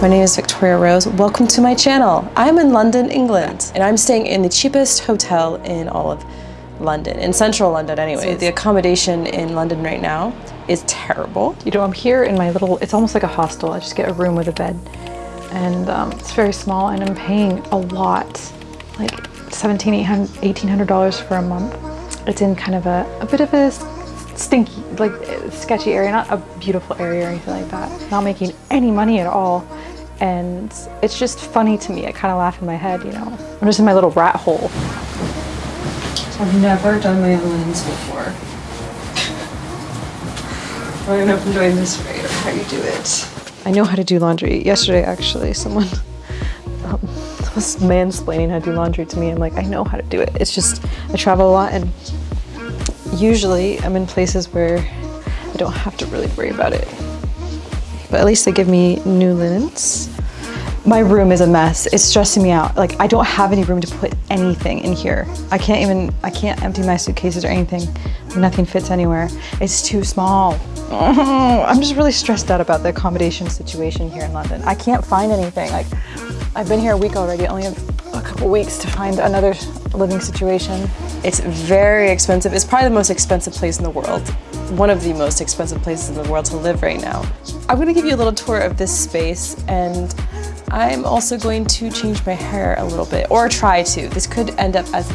My name is Victoria Rose. Welcome to my channel. I'm in London, England, and I'm staying in the cheapest hotel in all of London, in central London anyway. The accommodation in London right now is terrible. You know, I'm here in my little, it's almost like a hostel. I just get a room with a bed. And um, it's very small and I'm paying a lot, like $1,700, $1,800 for a month. It's in kind of a, a bit of a stinky, like sketchy area, not a beautiful area or anything like that. Not making any money at all. And it's just funny to me. I kind of laugh in my head, you know. I'm just in my little rat hole. I've never done my own lens before. I don't know if I'm doing this right or how you do it. I know how to do laundry. Yesterday, actually, someone um, was mansplaining how to do laundry to me. I'm like, I know how to do it. It's just, I travel a lot and usually I'm in places where I don't have to really worry about it. But at least they give me new linens. My room is a mess. It's stressing me out. Like I don't have any room to put anything in here. I can't even, I can't empty my suitcases or anything. Nothing fits anywhere. It's too small. I'm just really stressed out about the accommodation situation here in London. I can't find anything. Like I've been here a week already. I only have a couple weeks to find another living situation. It's very expensive. It's probably the most expensive place in the world. One of the most expensive places in the world to live right now. I'm gonna give you a little tour of this space and I'm also going to change my hair a little bit, or try to. This could end up as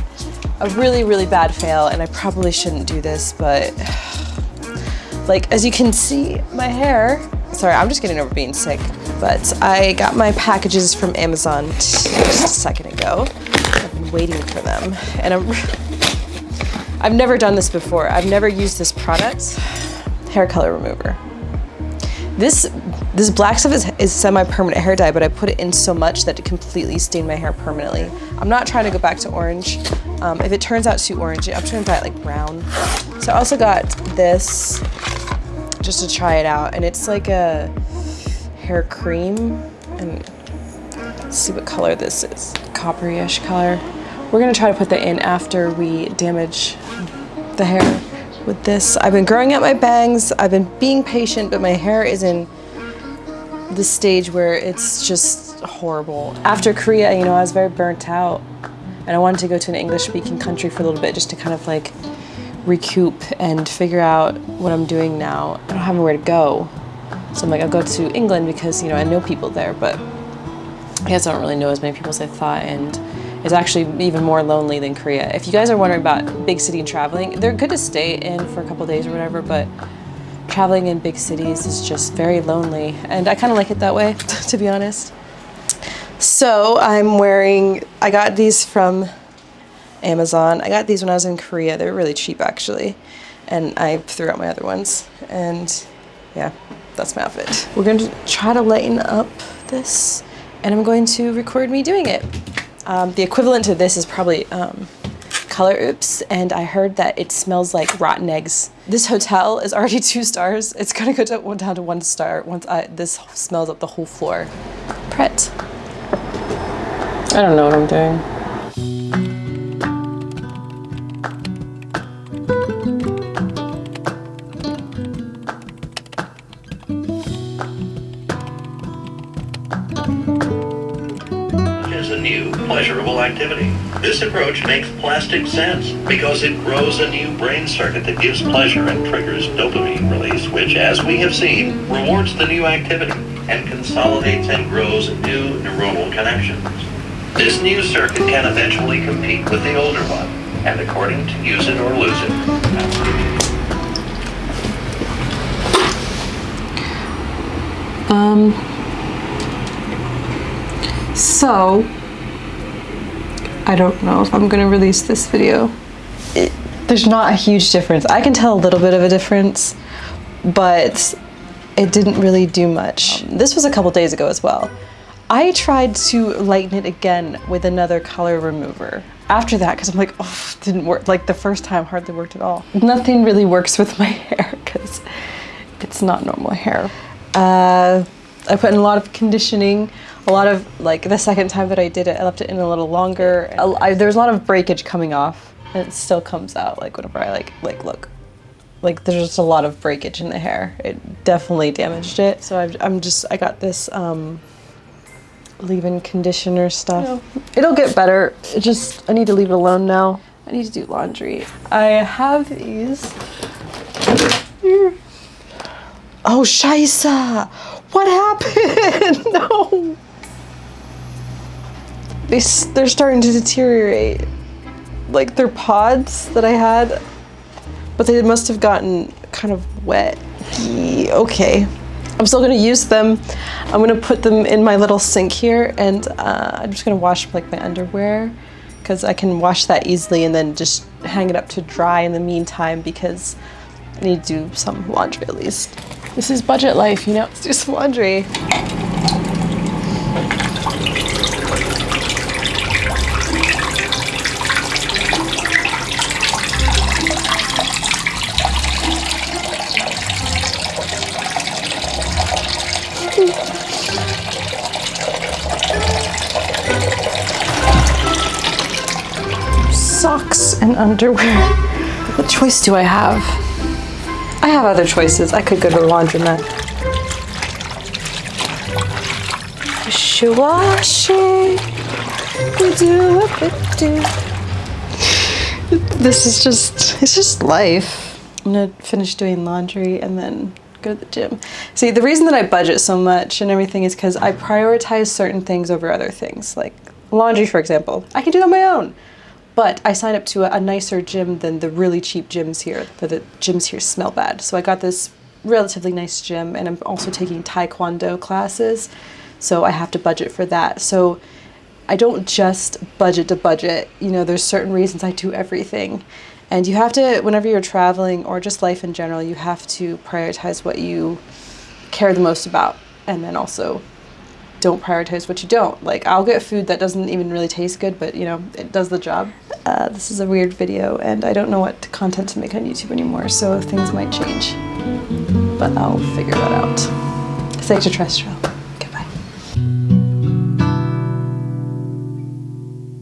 a really, really bad fail, and I probably shouldn't do this, but like, as you can see, my hair, sorry, I'm just getting over being sick, but I got my packages from Amazon just a second ago. I've been waiting for them, and I'm, I've never done this before. I've never used this product, hair color remover. This this black stuff is, is semi-permanent hair dye, but I put it in so much that it completely stained my hair permanently. I'm not trying to go back to orange. Um, if it turns out too orange, I'm trying to dye it like brown. So I also got this just to try it out, and it's like a hair cream, and let's see what color this is. Coppery-ish color. We're gonna try to put that in after we damage the hair with this. I've been growing out my bangs, I've been being patient, but my hair is in the stage where it's just horrible. After Korea, you know, I was very burnt out and I wanted to go to an English speaking country for a little bit just to kind of like recoup and figure out what I'm doing now. I don't have anywhere to go. So I'm like, I'll go to England because, you know, I know people there, but I guess I don't really know as many people as I thought and it's actually even more lonely than Korea. If you guys are wondering about big city and traveling, they're good to stay in for a couple days or whatever, but traveling in big cities is just very lonely. And I kind of like it that way, to be honest. So I'm wearing, I got these from Amazon. I got these when I was in Korea. They were really cheap actually. And I threw out my other ones. And yeah, that's my outfit. We're going to try to lighten up this and I'm going to record me doing it. Um, the equivalent to this is probably um, Color Oops, and I heard that it smells like rotten eggs. This hotel is already two stars. It's gonna go to, down to one star once I, this smells up the whole floor. Pret. I don't know what I'm doing. Activity. This approach makes plastic sense because it grows a new brain circuit that gives pleasure and triggers dopamine release, which, as we have seen, rewards the new activity and consolidates and grows new neuronal connections. This new circuit can eventually compete with the older one, and according to use it or lose it. Um, so, I don't know if I'm gonna release this video. There's not a huge difference. I can tell a little bit of a difference, but it didn't really do much. This was a couple days ago as well. I tried to lighten it again with another color remover. After that, because I'm like, oh, didn't work. Like the first time hardly worked at all. Nothing really works with my hair because it's not normal hair. Uh, I put in a lot of conditioning, a lot of, like the second time that I did it, I left it in a little longer. I, there's a lot of breakage coming off and it still comes out like whenever I like, like look. Like there's just a lot of breakage in the hair. It definitely damaged it. So i am just, I got this um, leave-in conditioner stuff. It'll get better. It just, I need to leave it alone now. I need to do laundry. I have these. Oh, Shaisa! What happened? no! They, they're starting to deteriorate. Like they're pods that I had, but they must have gotten kind of wet. Okay. I'm still gonna use them. I'm gonna put them in my little sink here and uh, I'm just gonna wash like my underwear because I can wash that easily and then just hang it up to dry in the meantime because I need to do some laundry at least. This is budget life, you know? Let's do some laundry. And underwear. What choice do I have? I have other choices. I could go to the laundromat. Wishy-washy. We do what we do. This is just, it's just life. I'm gonna finish doing laundry and then go to the gym. See, the reason that I budget so much and everything is because I prioritize certain things over other things. Like laundry, for example. I can do it on my own. But I signed up to a, a nicer gym than the really cheap gyms here. The, the gyms here smell bad. So I got this relatively nice gym and I'm also taking taekwondo classes. So I have to budget for that. So I don't just budget to budget. You know, there's certain reasons I do everything. And you have to, whenever you're traveling or just life in general, you have to prioritize what you care the most about. And then also don't prioritize what you don't. Like, I'll get food that doesn't even really taste good, but you know, it does the job. Uh, this is a weird video, and I don't know what content to make on YouTube anymore, so things might change. But I'll figure that out. It's extraterrestrial.